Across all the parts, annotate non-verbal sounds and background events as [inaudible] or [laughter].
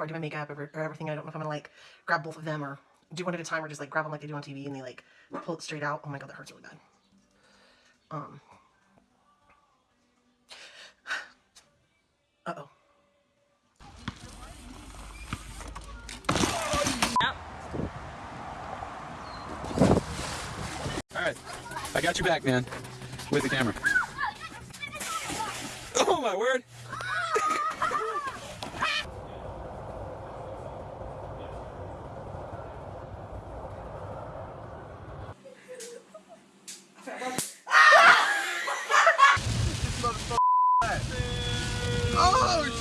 before I do my makeup or, or everything. I don't know if I'm gonna like grab both of them or do one at a time or just like grab them like they do on TV and they like pull it straight out. Oh my god, that hurts really bad. Um. Uh oh. All right, I got you back, man, with the camera. [laughs] Oh my word! Oh,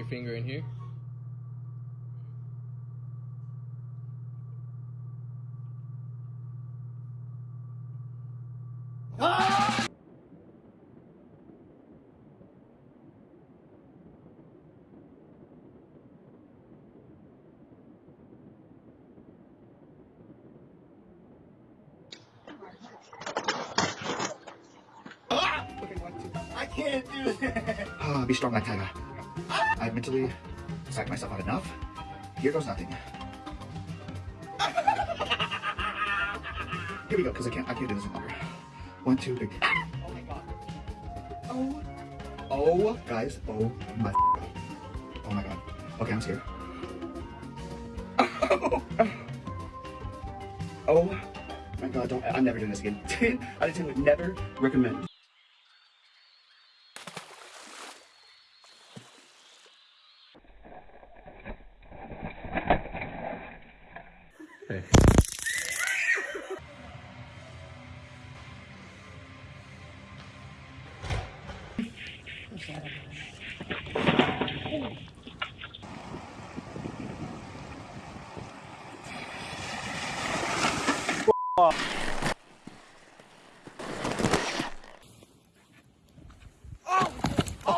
your finger in here. I can't do it. Ah, [laughs] be strong like Tiger. I've mentally psyched myself out enough. Here goes nothing. Here we go, because I can't I can't do this any longer. One, two, three. Oh my god. Oh. Oh guys. Oh my god. Oh my god. Okay, I'm scared. Oh [laughs] oh my god, don't I'm never doing this again. [laughs] I would never recommend. Oh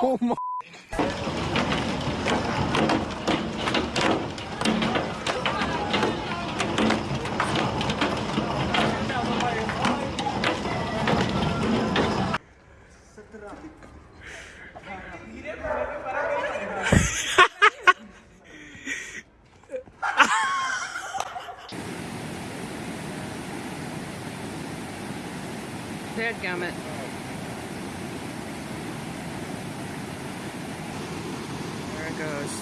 Dadgummit. There it goes.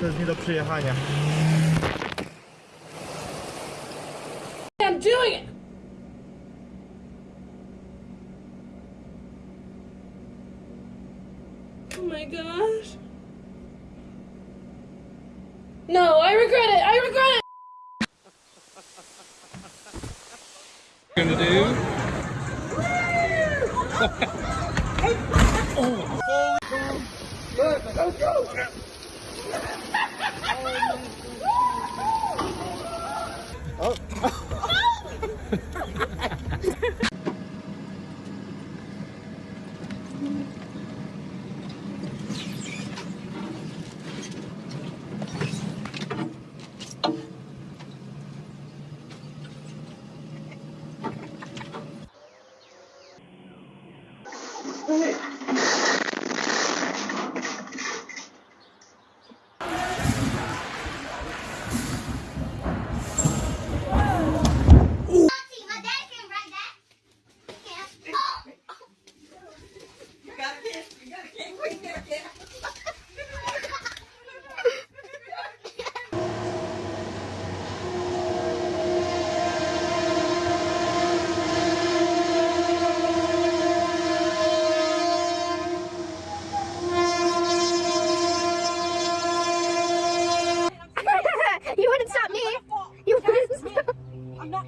To jest nie do przyjechania. I'm doing it! Oh my gosh. No, I regret it. I regret it. gonna do? [laughs] oh.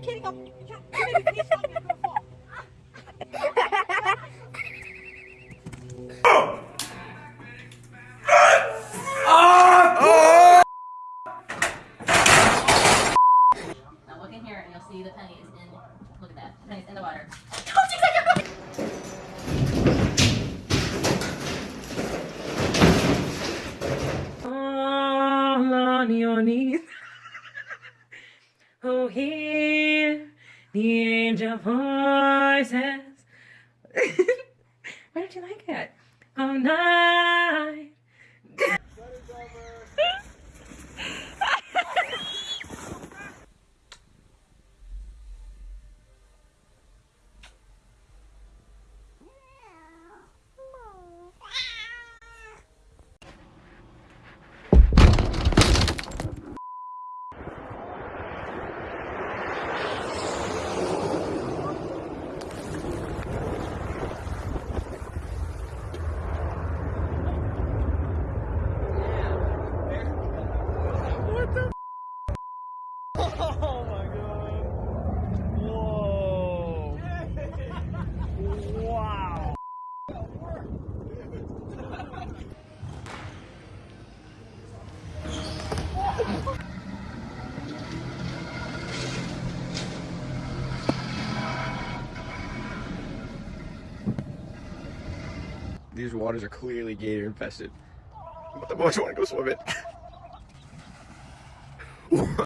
And you'll see the pennies in, look at that, the in the water. All on your knees. oh, hear voices. [laughs] Why don't you like it? All night. Oh my god. Whoa. Wow. These waters are clearly gator infested. But the boys want to go swimming. [laughs]